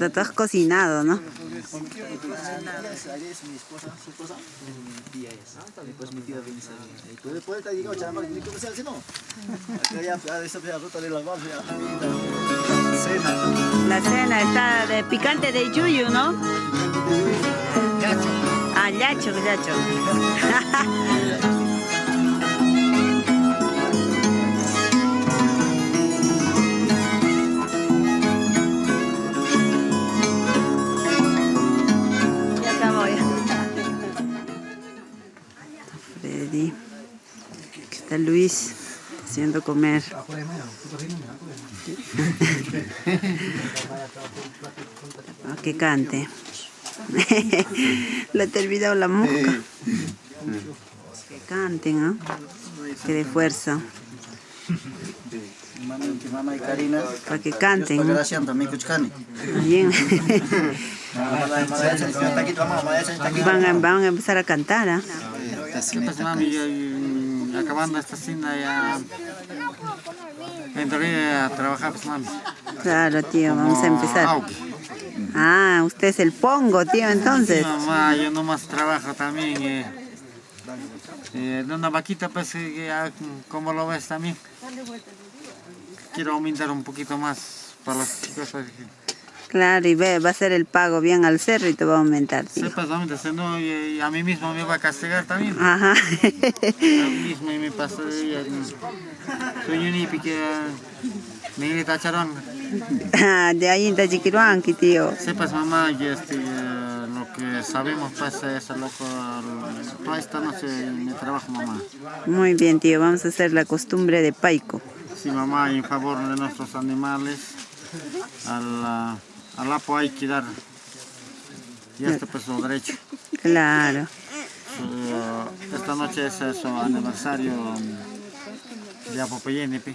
Marta, tú has cocinado, ¿no? la. Cena. La cena está de picante de yuyu, ¿no? Gacho. Ah, yacho, yacho. Luis haciendo comer. Ah, que cante. Le he olvidado la mosca. Que canten, ¿no? Que de fuerza. Para que canten. Bien. Van a, van a empezar a cantar, ¿ah? Acabando esta cena ya entraré a trabajar, pues, mami. Claro, tío, vamos a empezar. Ah, usted es el pongo, tío, entonces. Sí, mamá, yo nomás trabajo también. Eh, eh, de una vaquita, pues, eh, ya, como lo ves también. Quiero aumentar un poquito más para las chicas. Pues, que Claro, y ve, va a ser el pago bien al cerro y te va a aumentar. Sepas, aumentar, si no, y, y a mí mismo me va a castigar también. Ajá. A mí mismo y me pasa de Soy ni pique. Me tacharán. Ah, de ahí en Tachiquiruanqui, tío. Sepas mamá que este, eh, lo que sabemos pues es lo que toda esta noche me trabajo mamá. Muy bien, tío, vamos a hacer la costumbre de Paico. Sí mamá en favor de nuestros animales al, ah, al apo hay que dar y este pues lo derecho. Claro. Su- esta noche es eh, su aniversario mm, de Apopeyene. pe.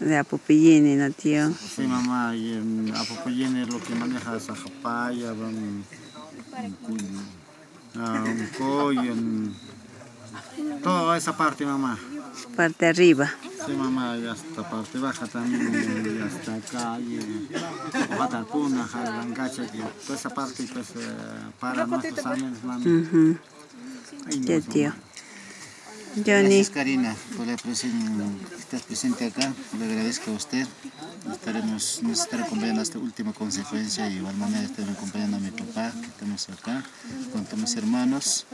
De Apupillini, ¿no, tío? Sí mamá y en Apopeyene lo que maneja es ajapaya, van a un coy, en toda esa parte mamá. Parte arriba. Sí, mamá, y hasta parte baja también, y hasta acá, y Batalpuna, Jalangacha, que toda esa parte pues eh, para nuestros años. Ay, no, Ya, mamá. tío. Johnny, Gracias Karina por la presen- que estás presente acá. Le agradezco a usted. Estaremos, nos estará acompañando hasta última consecuencia y igual manera estaré acompañando a mi papá que estamos acá con todos mis hermanos.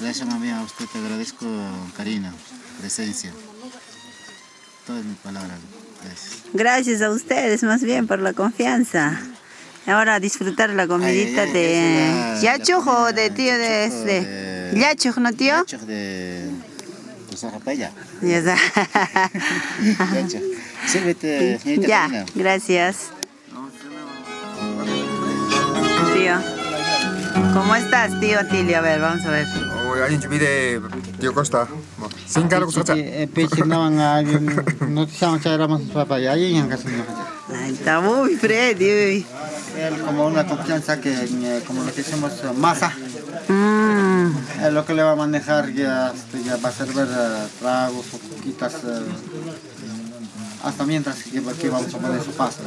Gracias mami a usted te agradezco Karina, presencia. Toda es mi palabra. Gracias. gracias a ustedes más bien por la confianza. Ahora a disfrutar la comidita Ay, de Yachuj o de tío de... Yachuj de- Yachuj, ¿no, tío? Yachuj de, ya está. Sírvete, señorita. Ya, gracias. Tío. ¿Cómo estás, tío Tilio? A ver, vamos a ver. Alguien que mide tío Costa. Sin cargo, Costa. Eh, Peche, no van a. No te saben echar ramos. Ahí en casa. Está muy Freddy. Como una confianza que, eh, como lo que hicimos, eh, masa. Mm, es lo que le va a manejar ya, este, ya va a servir eh, tragos o coquitas eh, hasta mientras que, que vamos a poner su pasta.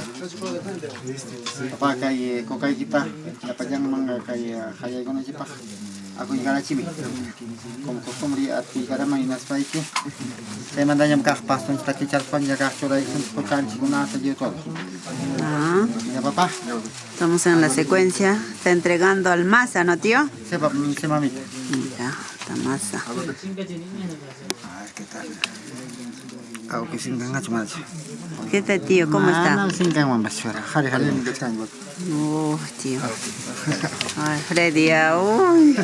Papá kay kokay kita, napajang mga kay hayay ko na si pa. Ako chibi. Como costumbre ya ah, Ya papá, estamos en la secuencia. Está entregando al masa, ¿no, tío? sepa si mami. Mira, esta masa. Ako kising nga chumad. ¿Qué tal, tío? ¿Cómo está? Uy, tío. Ay, Freddy, uy.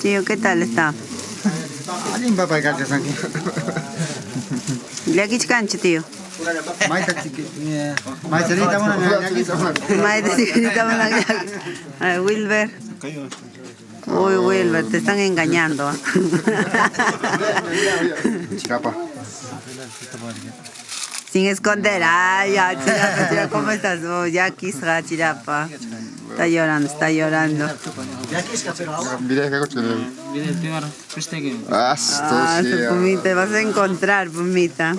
Tío, ¿qué tal está? Aquí cancho, tío. Maite, Wilber. Uy, Wilber, te están engañando. Chicapa. Sin esconder. Ay, ya, Chirapa, Chirapa, ¿cómo estás? Oh, ya quisra, Chirapa. Está llorando, está llorando. Ah, Pumita, vas a encontrar, Pumita.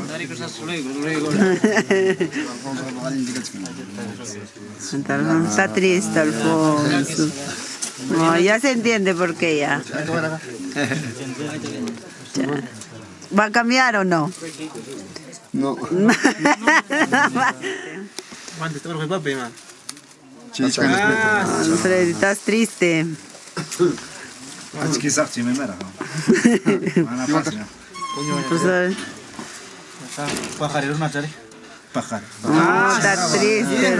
Está triste, Alfonso. No, ya se entiende por qué ya. Ya. ¿Va a cambiar o no? No. Mande todo el papi, man. Chicha. Alfred, estás triste. Çimemera. Bana pasma. Pues, eh, no, está triste.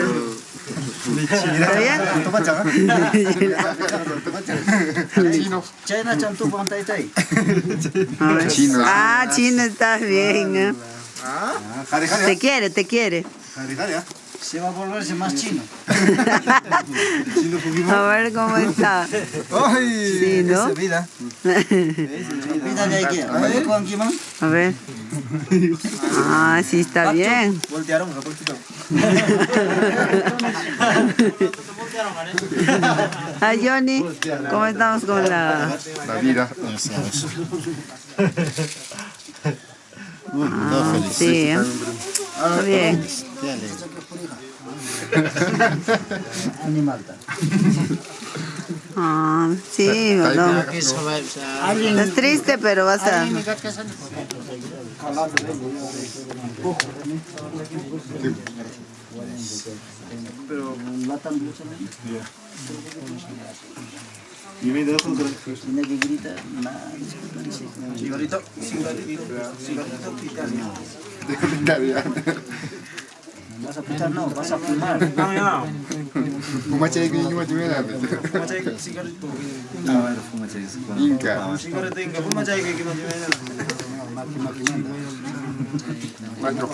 ¿Está bien? Chino. China chantu pantay tay. A ver. Chino. Ah, chino, estás bien. hadi. Te quiere, te quiere. Se va a volverse más chino. A ver cómo está. Ay. Sí, ¿no? Vida. Vida de aquí. A ver. A ver. Ah, sí, está bien. Voltearon, Ah, Johnny, ¿cómo estamos con la...? La vida. Ah, sí, ¿eh? está bien. Ah, sí, no. Estás triste, pero vas a... Yemin ederim sonra. Yine degree Di na sigorito sigorito sigorito italiano. Sigorito italiano. Vas a pitar, no, vas a fumar. No, no. Fuma chay que yo me da. Cigarrito. Ha, ver, fuma çayız. Inca. Cigarrito, inga. Fuma chay que no Macro.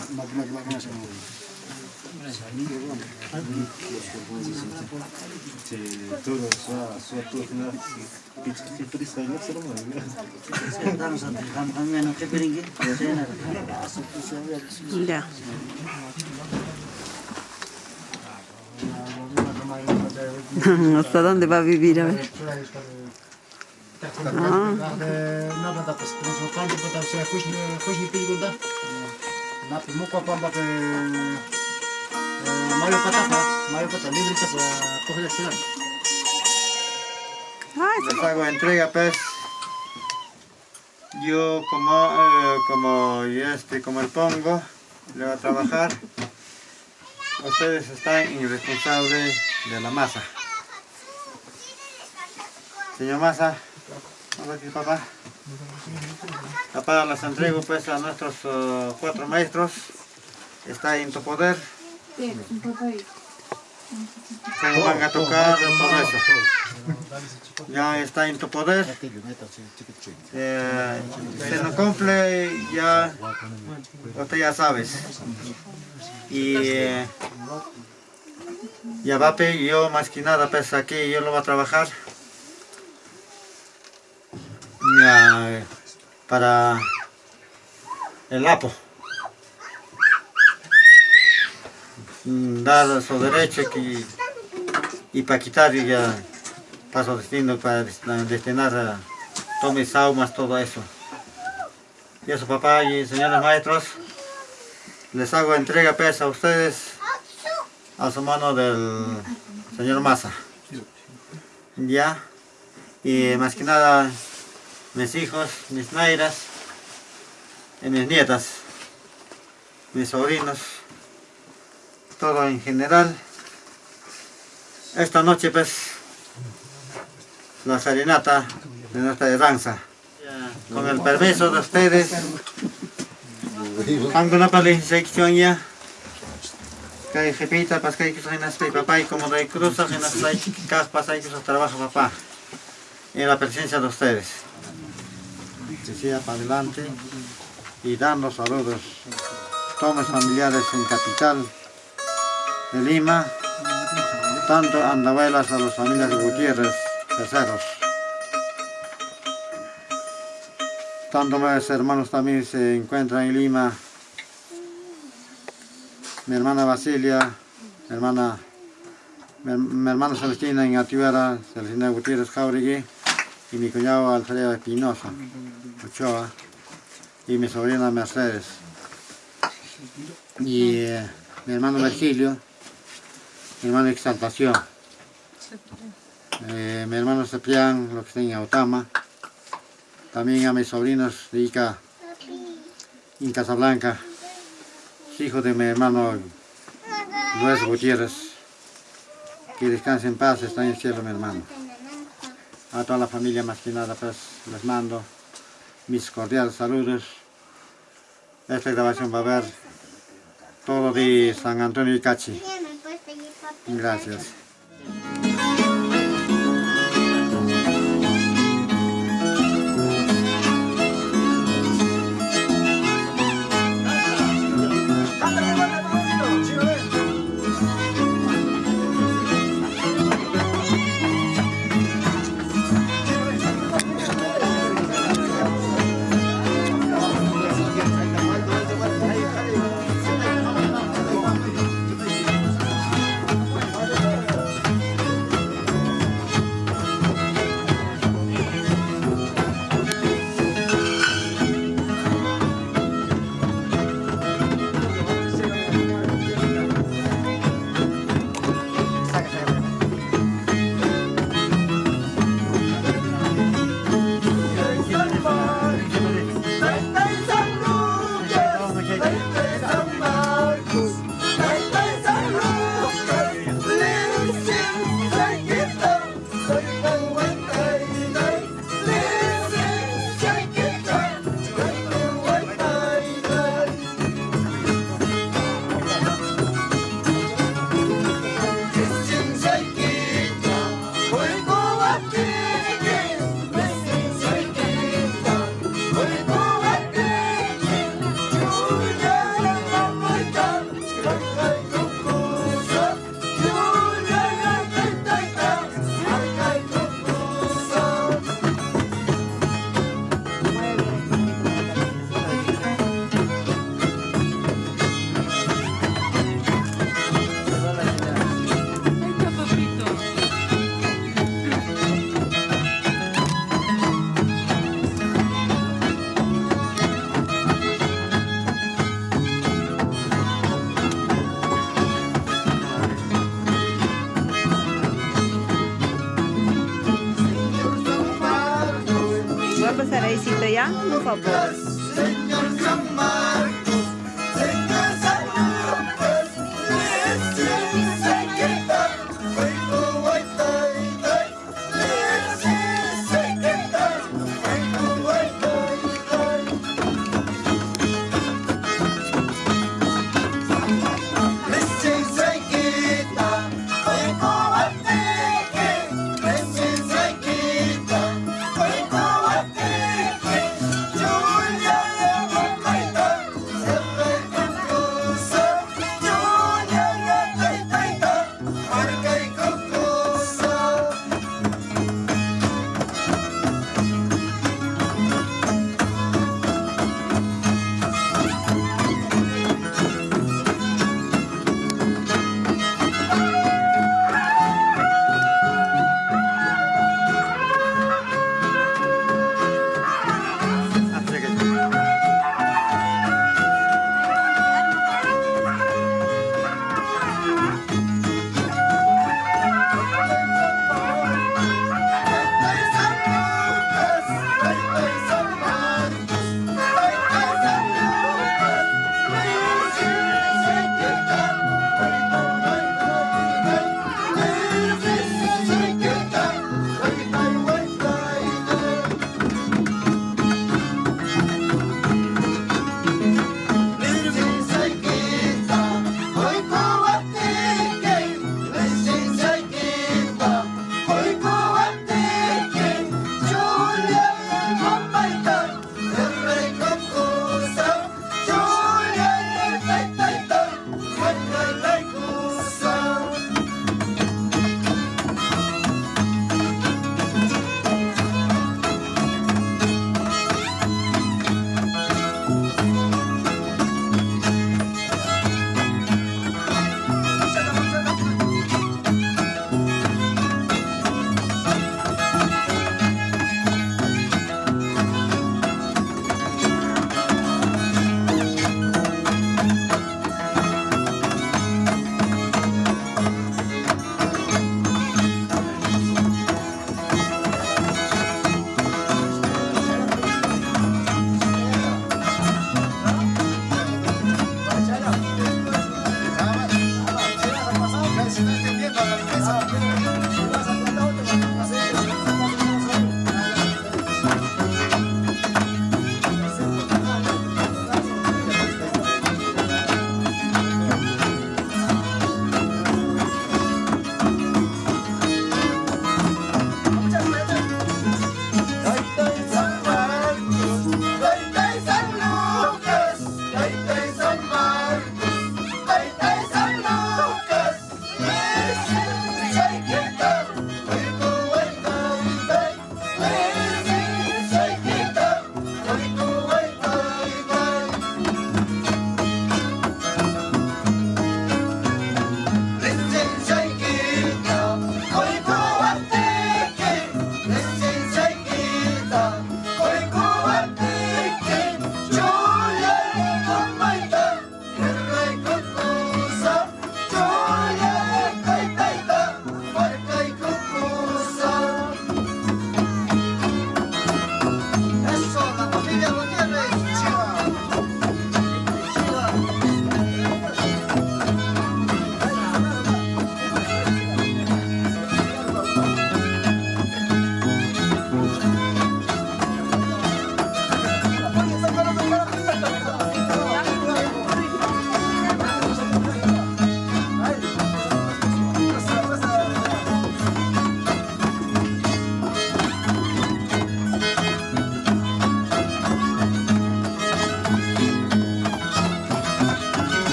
Todo, sua, sua turma. Piçki turis kaynak sorun var. Estamos ante cambiando que peringue. China. Ya. ¿Hasta dónde va a vivir? A ver. Ah, Nada pues como se cambia para para coger el. Ay, les hago entrega pues. Yo como eh, como y este como el pongo le voy a trabajar. Ustedes están irresponsables de la masa. Señor masa vamos aquí papá papá las entrego pues a nuestros eh, cuatro maestros. Está en tu poder cómo van a tocar todo eso ya está en tu poder. Eh, se no cumple, ya, usted ya sabes. Y eh, ya va pe, yo más que nada pues aquí yo lo voy a trabajar. Ya, eh, para el APO. Dar su derecho que, y para quitar ya paso destino para destina- destinar a tomes saumas, todo eso. Y eso, papá y señores maestros, les hago entrega pues a ustedes a su mano del señor Massa. Ya, y más que nada, mis hijos, mis nairas, y mis nietas, mis sobrinos, todo en general. Esta noche pues la serenata de nuestra danza. Con el permiso de ustedes, alguna sección ya. Que repita, pues que hay en papá y como de cruzas en las caspas hay que trabajo papá. En la presencia de ustedes. Que para adelante y dando saludos. Tomes familiares en capital de Lima, tanto andabuelas a las familias de Gutiérrez, terceros. Tanto mis hermanos también se encuentran en Lima, mi hermana Basilia, mi hermana, mi, mi hermana Celestina en Atiuera, Celestina Gutiérrez Jauregui, y mi cuñado Alfredo Espinosa, Ochoa, y mi sobrina Mercedes. Y eh, mi hermano Virgilio, mi hermano Exaltación, eh, mi hermano Ceprián, lo que está en Autama, también a mis sobrinos de Ica, en Casablanca, hijo de mi hermano Luis Gutiérrez, que descanse en paz, está en el cielo mi hermano. A toda la familia más que nada pues les mando mis cordiales saludos. Esta grabación va a ver todo de San Antonio y Cachi. Gracias. Ya?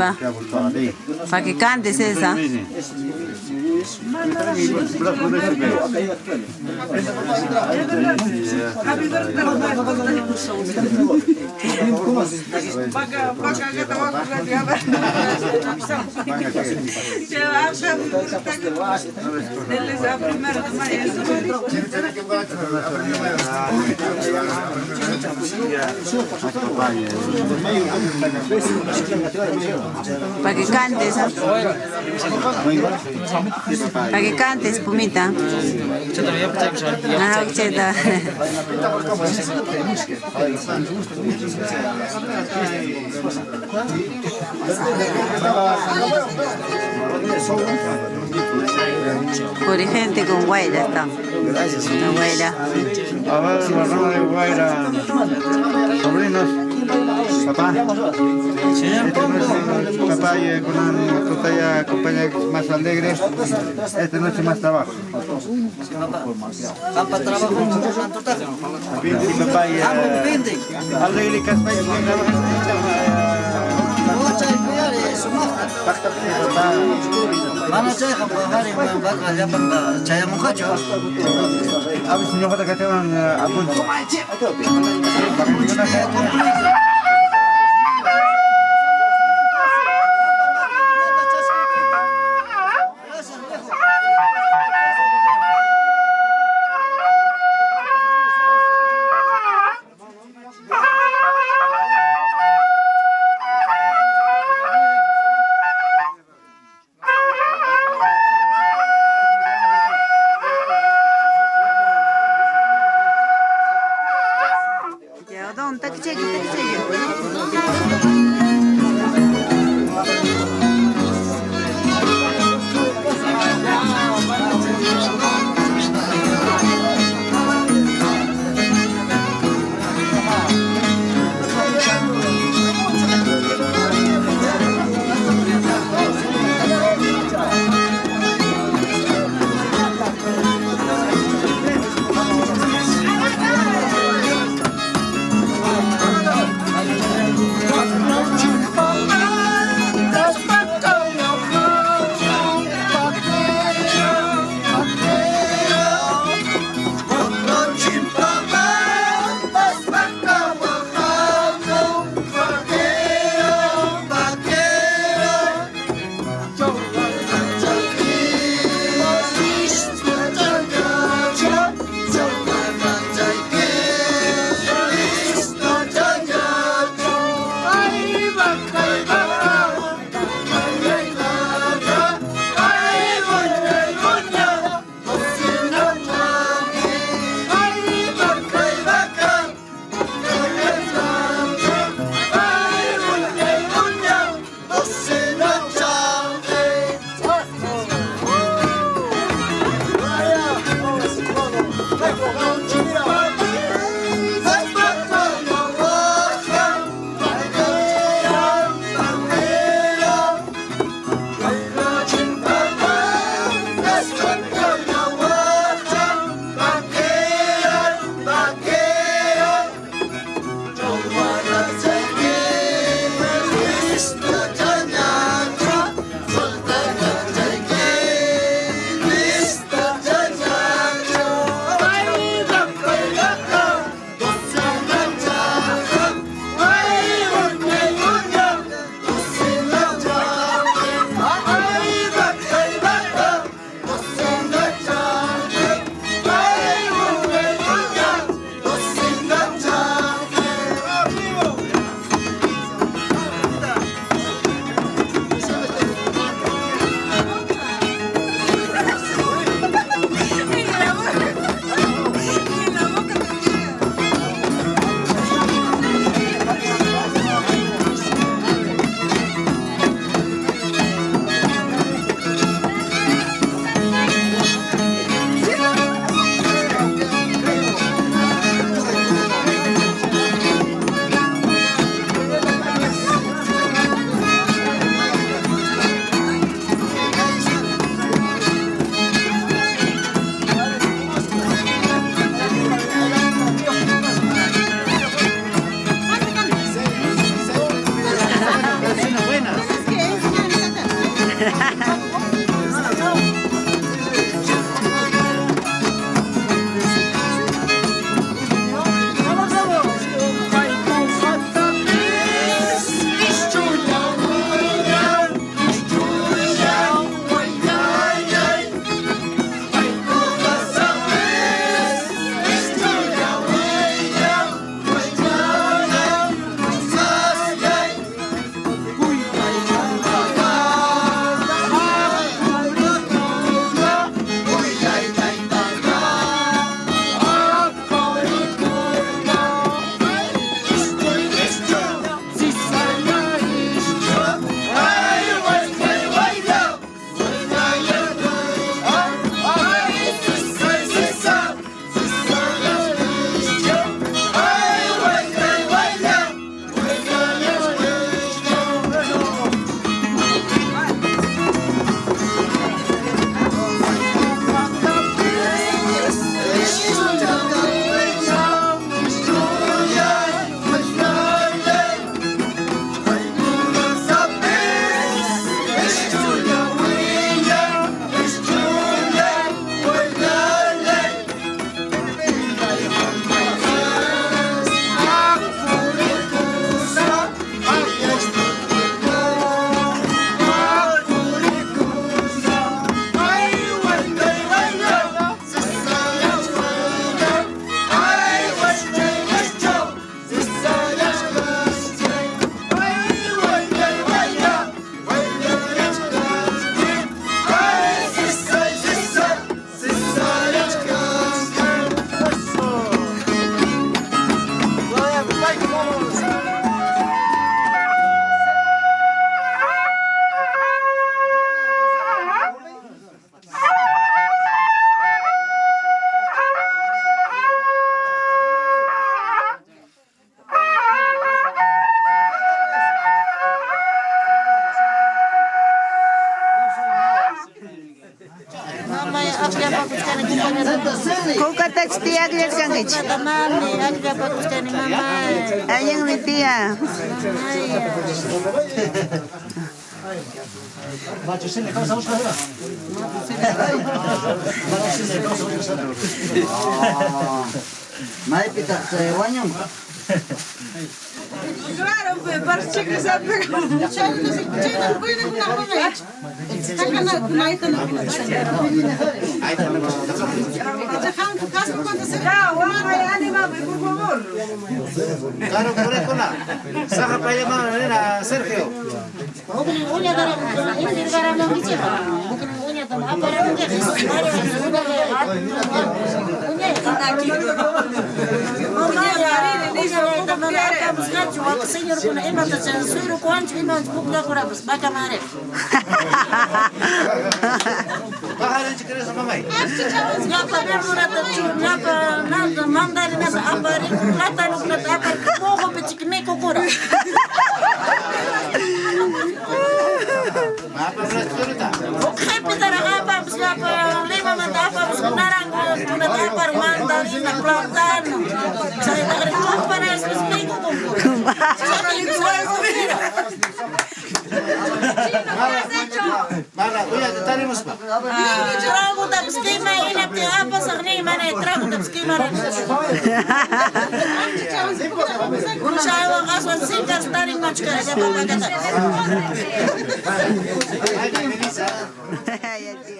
Chirapa. Para que cantes esa. Para que cantes. ¿ah? Para que cantes, Pumita. Ah, cheta. Por gente con Guaira está. La Guaira. A ver, Barrama de Guaira, sobrinos, papá. Esta noche papá y con una totalla compañía más alegre, esta noche más trabajo. Apa trabajo Y papá y alegre que es mana chayqa paqarin manbaqa llapanqa Aku a veces Aku kachawan apunchu tiyak yachangich. Mami agyapakuskani mamay. Ayang mi tía. Maipita, se baño. Claro, pues, patrzcie, que se ha pegado. Chale, no sé, chale, no puede una mamá. Está ganando, no hay tan Dejan casa cuando se va. Guapa, anímame, por favor. Claro, por eso la. Saca para llamar a Sergio. Baharın çıkarır zaman mı? Nata ben murata çu, apari. Apa apa, apa lima mata apa, narang apa. Saya tak ada saya sepinggu kumpul. Kumpul.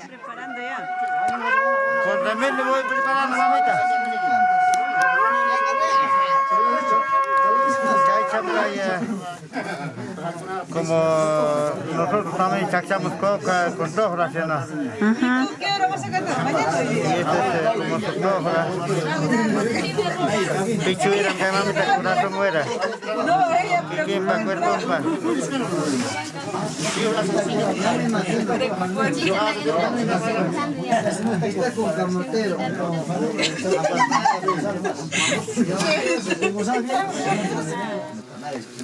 Preparando ya. Con también le voy preparando, mamita. Como nosotros también chachamos coca con tofra, ¿sí o no? ¿Qué hora vas a cantar? Mañana. Y este es como que. No, ella, pero ¿Quién va a cuerpo? pa?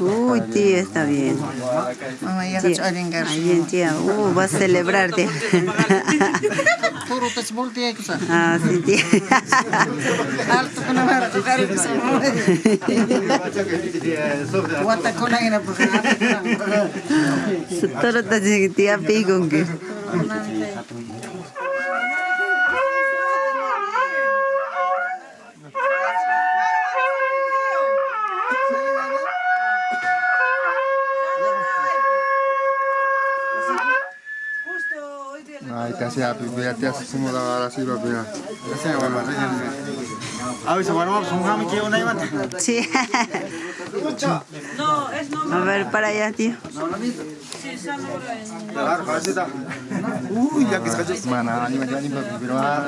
Uy, tía, está bien. Tía, bien, tía. Uh, va a celebrar, tía. Ah, sí, tía. Alto ko na día Ay, te hacía pipea, te hace como la vara así, papá. A veces, bueno, vamos a un que una imanta. Sí. No, es no. A ver, para allá, tío. Mana, ani macam ni, pero ah,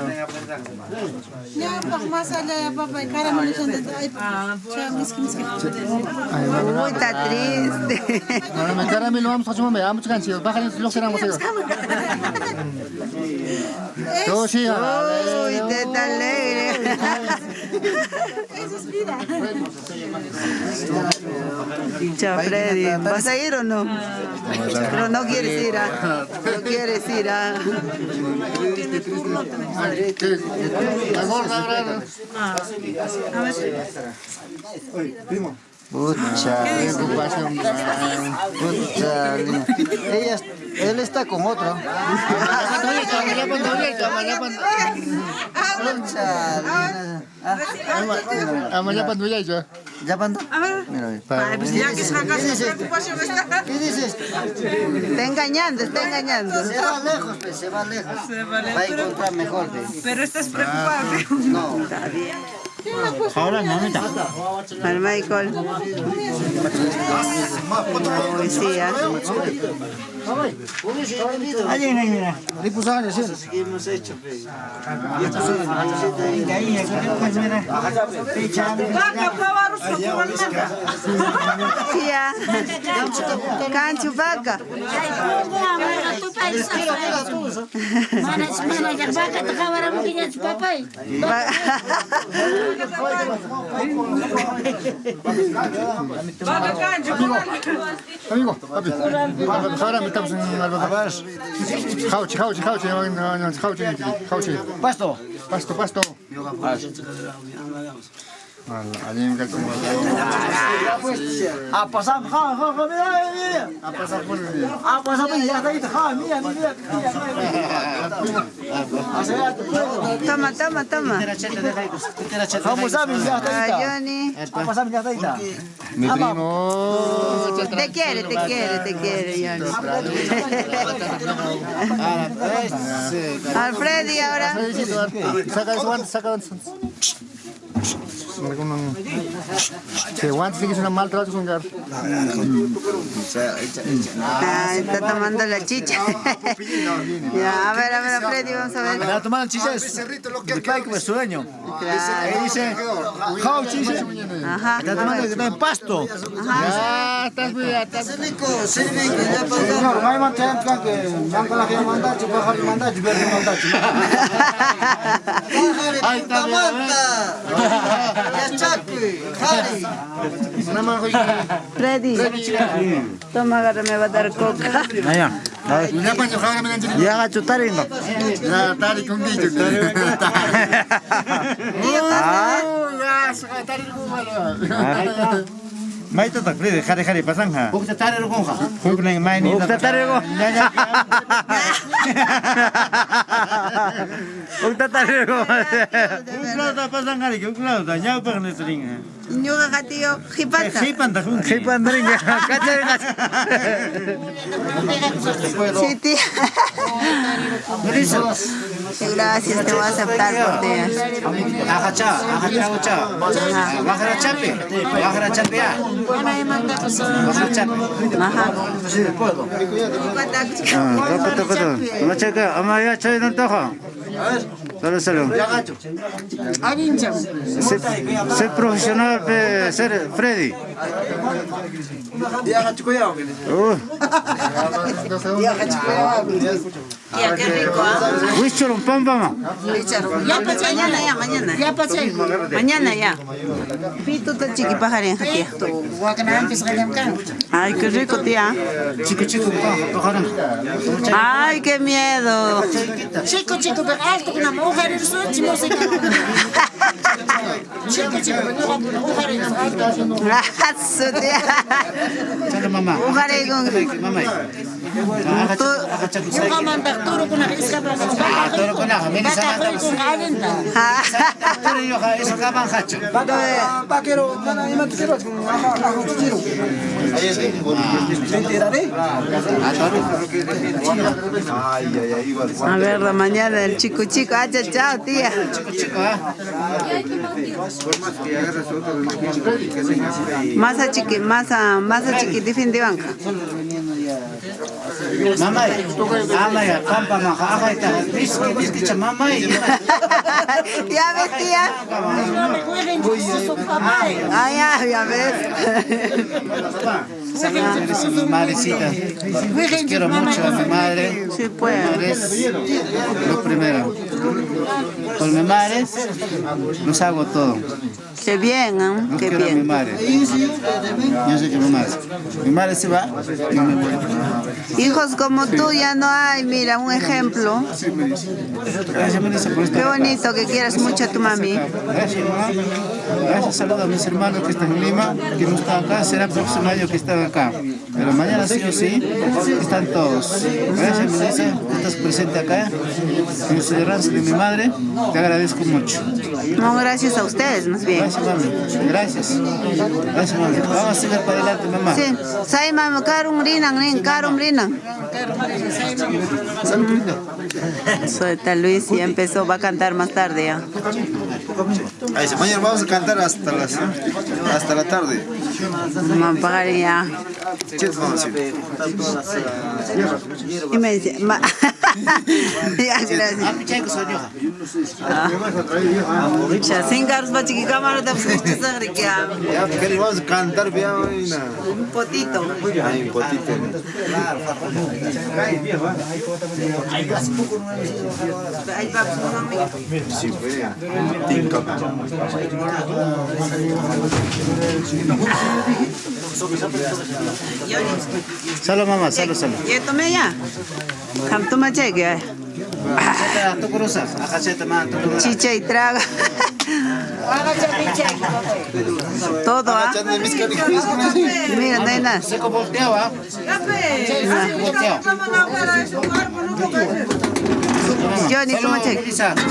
Ya, pak más allá, ya, papá, y cara, me miskin. Uy, está triste. mana macam ni, lo vamos a hacer más, vamos a hacer, baja ni lo será más yo. Yo sí, Uy, te está alegre. Chao, Freddy. ¿Vas a ir o no? Pero no quieres ir, ¿ah? No quieres ir, ¿ah? la gorda, ¿verdad? Pucha, preocupación. Pucha, ella, él está con otro. Pucha. ¿Ya pando? Mira, mira. Ay, pues ya que sacas esa preocupación está. ¿Qué dices? Está engañando, está engañando. Se va lejos, pues, se va lejos. Se vale, Va a encontrar mejor. pero estás preocupado. No. Ahora, mamita. Para Michael. Uy, sí, ¿ah? Allí, mira. Hemos hecho. Vaca, pavaros, Tía. Cancho, vaca. Ay, pongo a mera tu país. Mana mana jak baka ta kawara mungkin ya papai. Va- Vaca, cancho, Amigo, papi. Ahora me Jauchi, jauchi, jauchi, jauchi, jauchi. Pasto. Pasto, pasto. Allí Toma, toma, Ah. Ah. Mi primo. Te quiere, te quiere, te quiere, Johnny. Alfredi ahora. Saca saca guantes. Algunos... Que guantes sí que es una mal trato con gar. Ah, está tomando la chicha. ya, a ver, a ver, Alfredi, vamos a ver. La tomada chicha como sueño. Claro. Dice, jao chicha. Ajá. La tomada es de pasto. Ya, estás estás Señor, may mantiyan ka que kala kaya manda, chupa. Ahí está. Una mano Freddy, toma, agarra, me va a dar coca. Allá. Una paño, jara me gancho. Ya ga chutar indo. Ya, tari con guillo. Ya, tari con malo. Mai to tak frede khare khare pasang ha. Nang mai ni. Ya. Ukla ta pa ne jipanta. Kacay ka. Sí, Gracias, te voy a aceptar por tía. Akacha, akacha, akacha. Bakara chape. Bakara chape ya. Bakara chape. Ajá. Toko toko to. Macha ka ama ya choy nan to ha. Solo solo. Ser, ser profesional ser Freddy. Ya qué rico, ¿ah? pamba. Ya pasé, mañana ya, mañana. Ya pasé. Mañana ya. Pito ta chiqui pajarín, tía. Ay, qué rico, tía. Chico, chico, Ay, qué miedo. Chico, chico, pero alto con una mujer en su música. Chico, chico, pero una mujer en su su tía. Chalo mama. Mujer con... Mama. Tú, A ver, la mañana el chico chico. Ah, chao, chao, tía. Ah. Masa chiqui, masa chiquitifin de banca. Mama, ama ya, pampa ma, aha ita. Biski, biski cha mama. ya ves, tía. Ah, ya, ya ves. Eres mi madrecita. Les quiero mucho a mi madre. Sí, pues. madre es lo primero. Con mi madre los hago todo. Qué bien, ¿eh? No Qué quiero a mi madre. Yo sé que mi madre. Mi madre se va, yo me voy. Hijos como tú ya no hay, mira, un ejemplo. Por Qué bonito que quieras mucho a tu mami. Gracias, mamá. Gracias, saludos a mis hermanos que están en Lima, que no están acá. Será el próximo año que están acá. Pero mañana sí o sí, están todos. Gracias, Melissa, estás presente acá. En el celebranza de mi madre, te agradezco mucho. No, gracias a ustedes, más bien. Gracias, mami. Gracias. Gracias, mami. Vamos a seguir para adelante, mamá. Sí, sai rinan, rin, karum rinan. Suelta Luis, ya empezó, va a cantar más tarde ya. Ahí dice, mañana vamos a cantar hasta las hasta la tarde. Ya. Y me dice, ma... ya, gracias. Ah. Ya, cámara te pusiste sangre que Ya, ¿qué le vamos a cantar? Vaina. un potito. Ay, un potito. Va, pues, un amigo. Sí, vea. Tinka. Salo, mamá, salo, salo. Ya tomé Chicha y traga. Todo, ¿ah? Mira, Salud,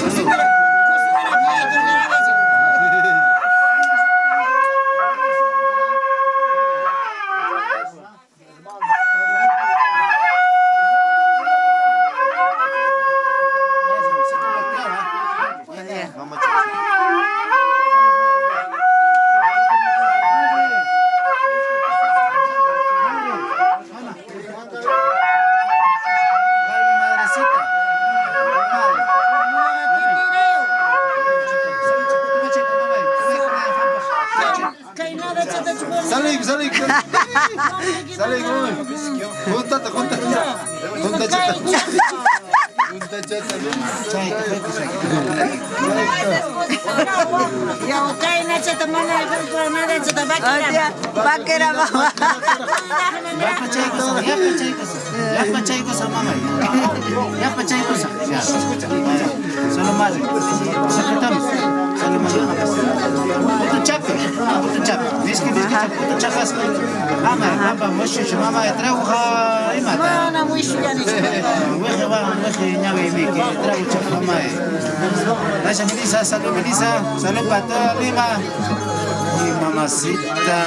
Mamacita.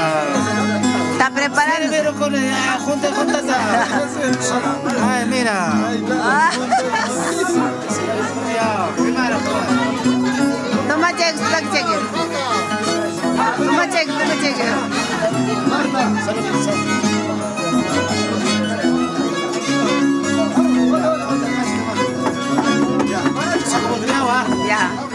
¿Está preparando? Pero con ah, junta, junta. Ay, mira. Ah, Toma cheque, toma cheque. Ya.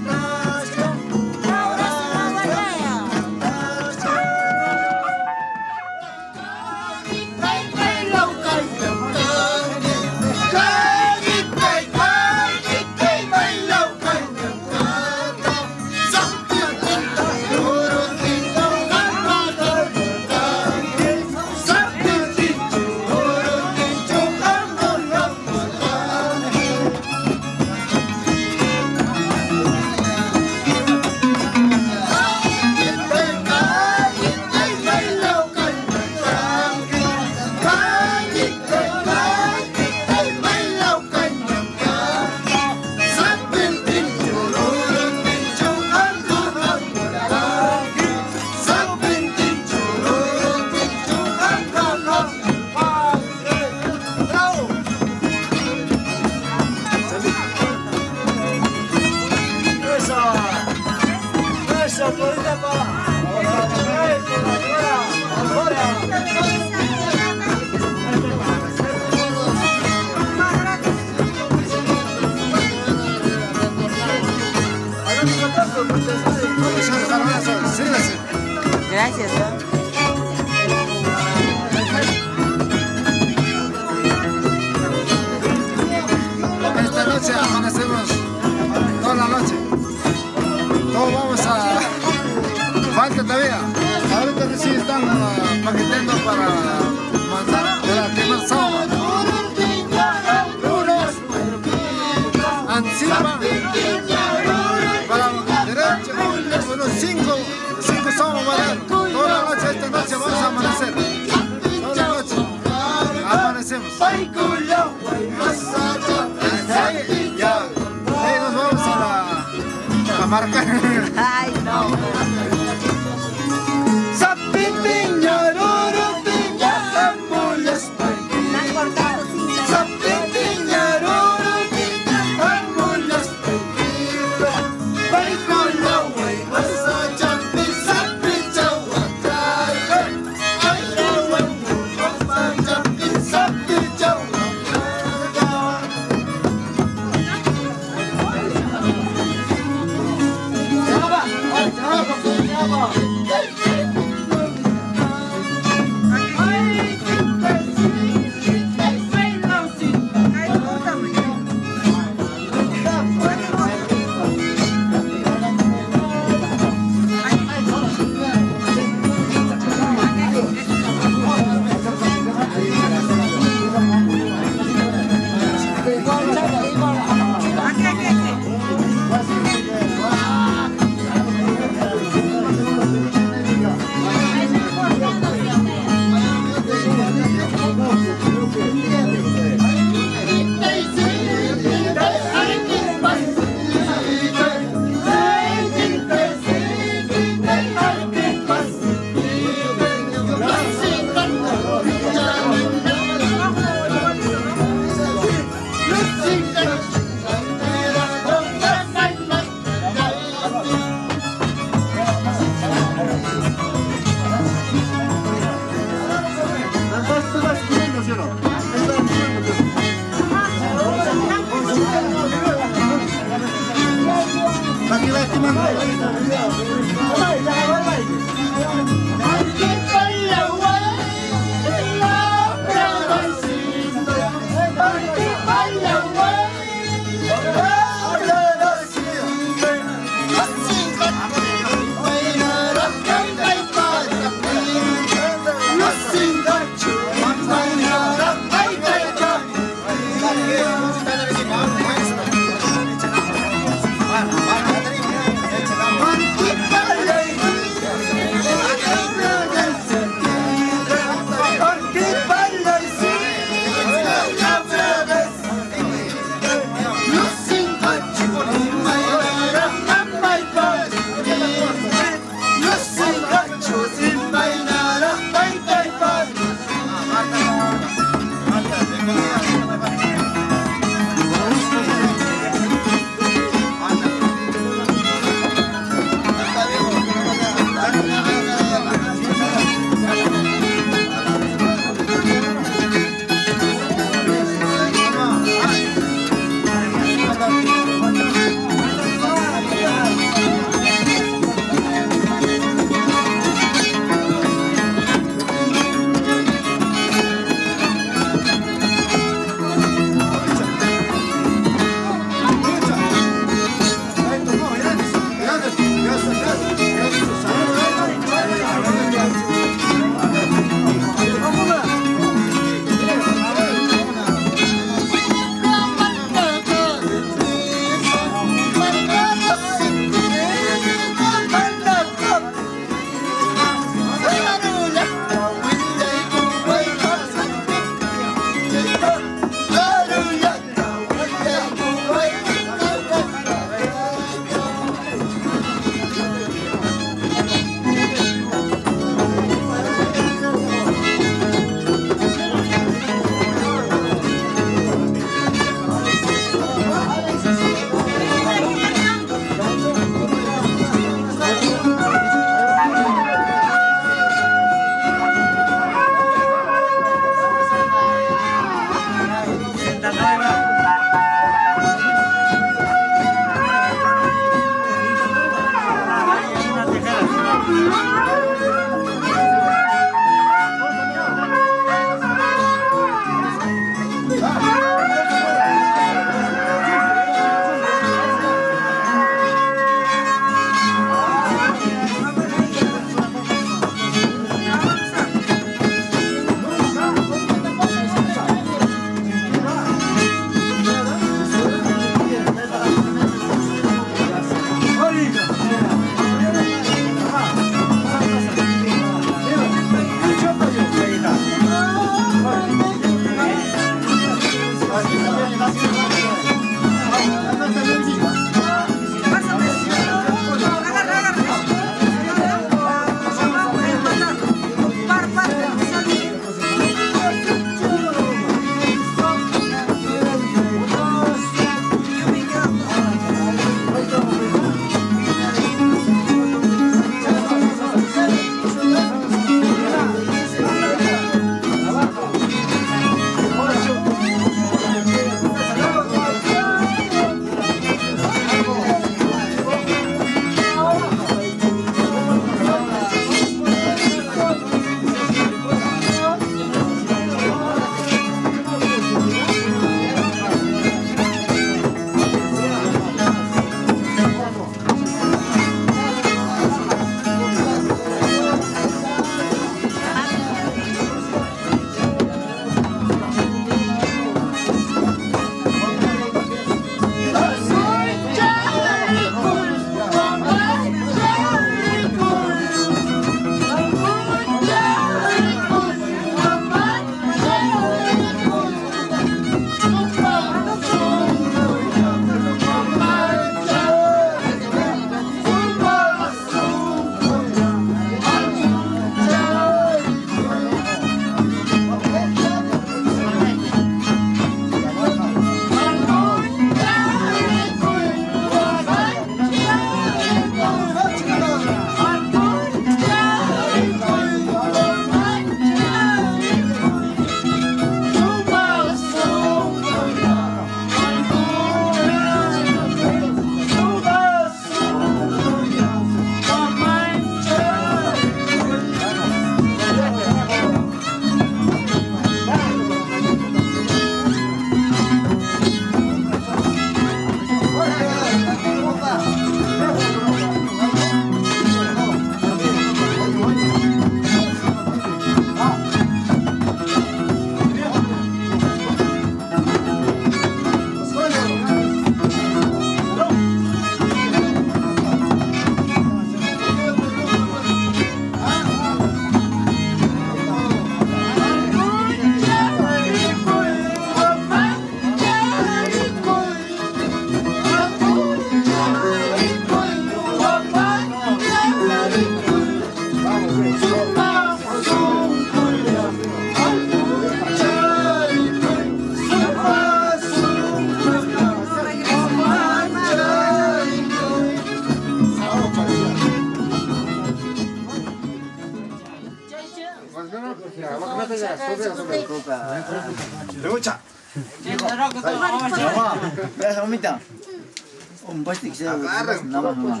Un pasti que Nada más, nomás.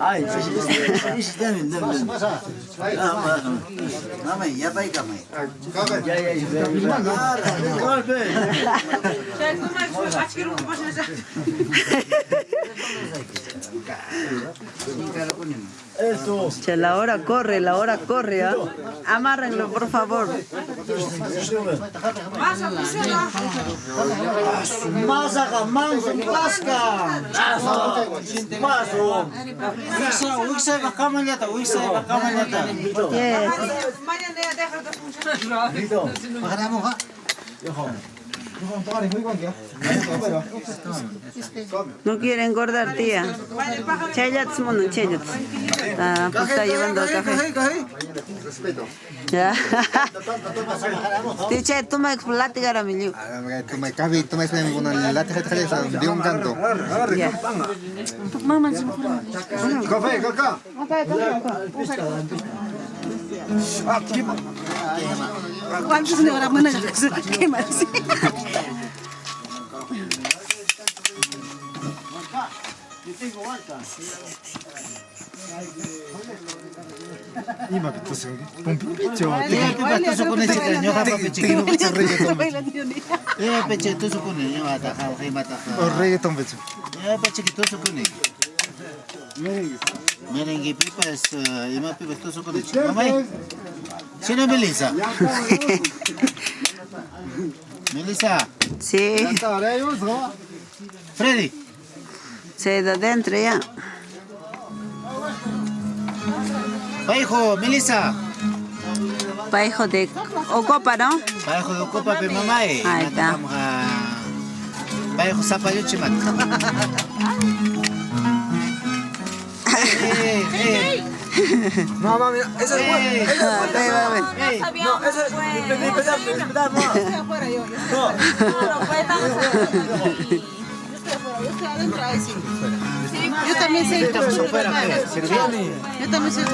Ay, sí, sí, sí, sí, sí, dame, dame, dame. Ah, más, más. Dame, ya pa' ahí, cama. Golpe. Che, la hora corre, la hora corre, ¿ah? Amárrenlo, por favor. Masaga, manso, pasca. Maso. Bakamalata. Yes. Mañana ya deja de funcionar. Makaramo ka? No quiere engordar, tía. Chayats, mono, chayats. Ah, pues está llevando el café. Ya. Tiche, tú me platicar a mi liu. Tumay kabi, tumay sa mga kuna lahat sa kanya sa diong kanto. Ya. Café, cacá. ¿Cuántos de ahora van a quemar? Ima que tú se pompi picho. Eh, pipa, tu sukune chika, nyo ka pa pichi. Eh, pichi, tu sukune, nyo ata ka, kay mata ka. O reggaeton picho. Eh, pichi, tu sukune. Merengue pipa es, uh, ima pipa, tu sukune. Mamay, sino Melissa? Melissa, Sí, Freddy. se de adentro ya. Paijo, Melissa. Pa hijo de Ocopa, ¿no? Paijo de Ocopa, pe mamay. Ahí está. Paijo Zapallo Chimat. Eh, eh, No, mami, ese es bueno. eh. Ah, ve, ve, ve. eh. No, eso es. Estoy afuera yo. No, no, pues. Yo estoy afuera, yo estoy adentro ahí sí. Sí, Yo también pe. Yo también soy.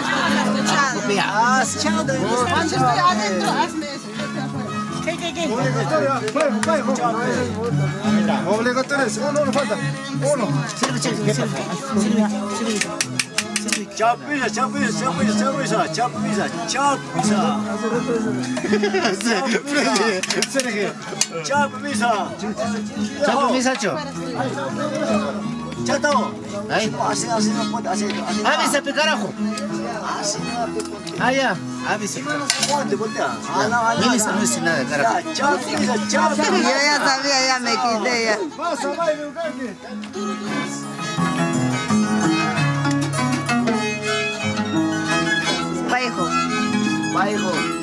Ah, chao, Cuando estoy adentro, hazme eso. Yo estoy afuera. ¿Qué, qué, qué? Obligatorios. Uno, uno falta. Uno. Çarpmışlar, çarpmışlar, çarpmışlar, çarpmışlar, çarpmışlar, çarpmışlar. Çarpmışlar. Çarpmışlar. Çarpmışlar çok. Çatao. Ay. Asıl asıl pot asıl asıl. Abi sepi karajo. Asıl sepi. Ah ya. Abi sepi. Ponte ponte. Ana ana. Mini no es nada carajo. Chao, chao. Yo ya sabía ya me quité ya. Vas a bailar, Ugarte. Paijo.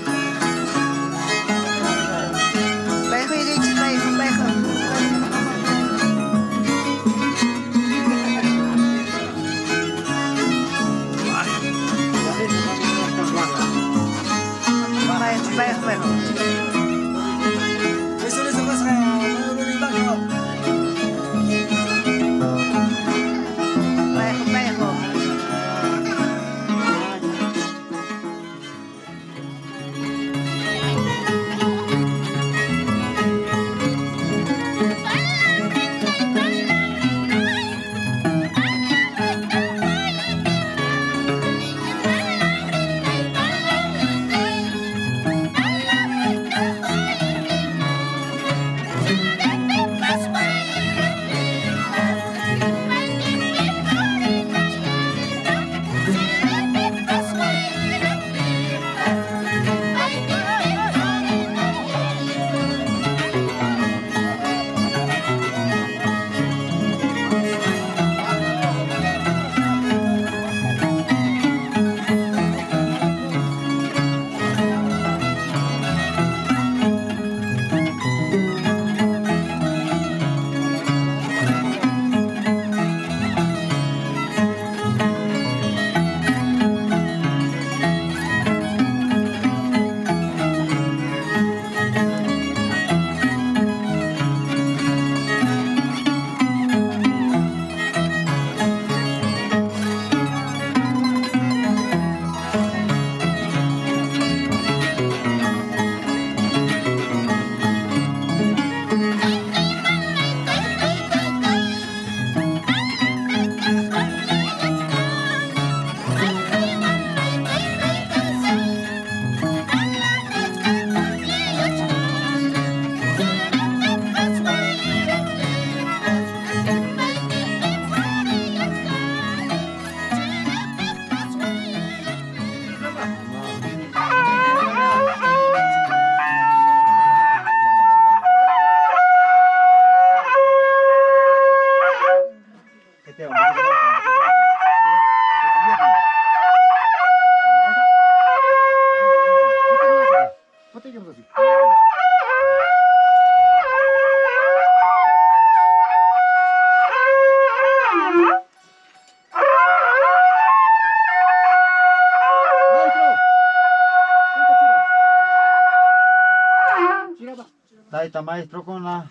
Maestro kuna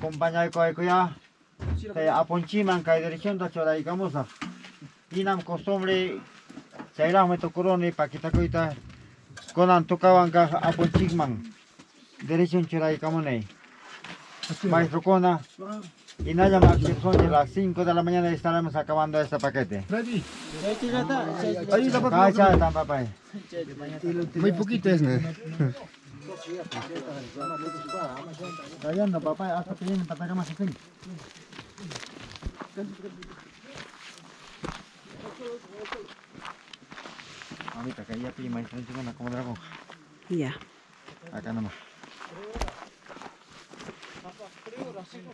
compañero ko ya te aponchiman kai dirección da chora y camusa inam costumbre chaira me tocoroni pakita koita konan tokawan ka aponchigman. Dirección chora y camone maestro kuna y nada más que son de las 5 de la mañana estaremos acabando este paquete. Cacha, tan papá. Muy poquito es, ¿no? Rayando papá, hasta que vienen para más así. Ahorita que ya pilla maestro encima como dragón. Ya. Acá nomás.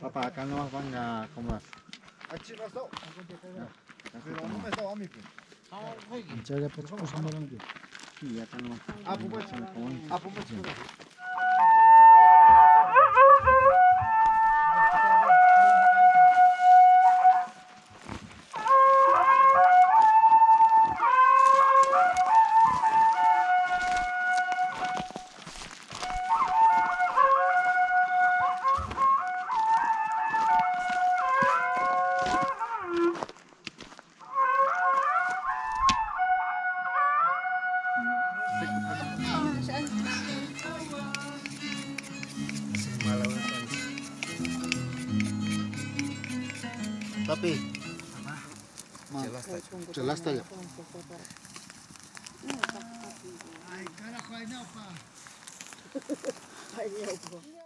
Papá, acá nomás van a comer. Sí, acá nomás. Ah, pues, ah, pues, Tapi. Ya está